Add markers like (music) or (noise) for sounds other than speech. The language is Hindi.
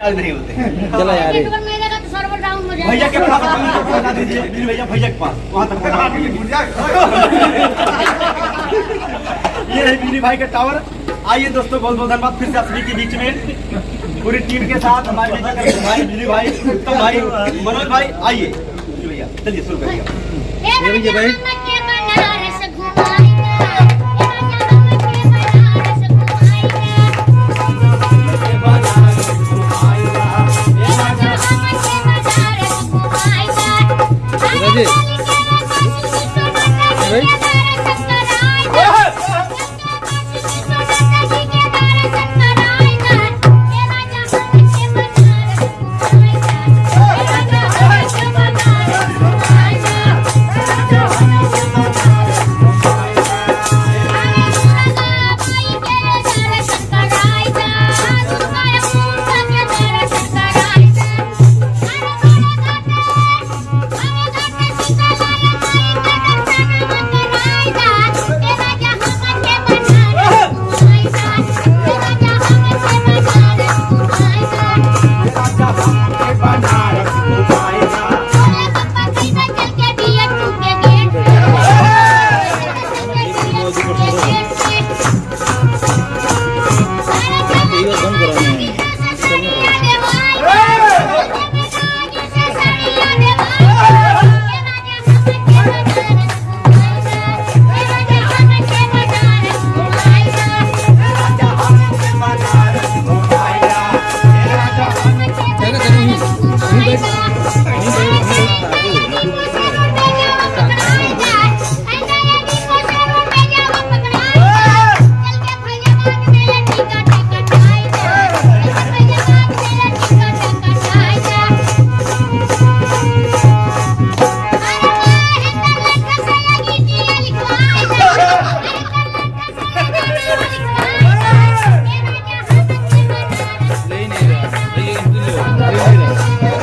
नहीं होते। (laughs) हैं चला यार। तो हो भैया के पास पहुँचा दीजिए। भैया भैया के पास वहाँ तक (laughs) ये है बिजली भाई का टावर आइए दोस्तों बहुत बहुत धन्यवाद। फिर से आप सभी के बीच में पूरी टीम के साथ हमारे बीच भाई बिजली भाई उत्तम भाई मनोज भाई। आइए। भैया चलिए शुरू करिए। (laughs) ए जी भाई। mira.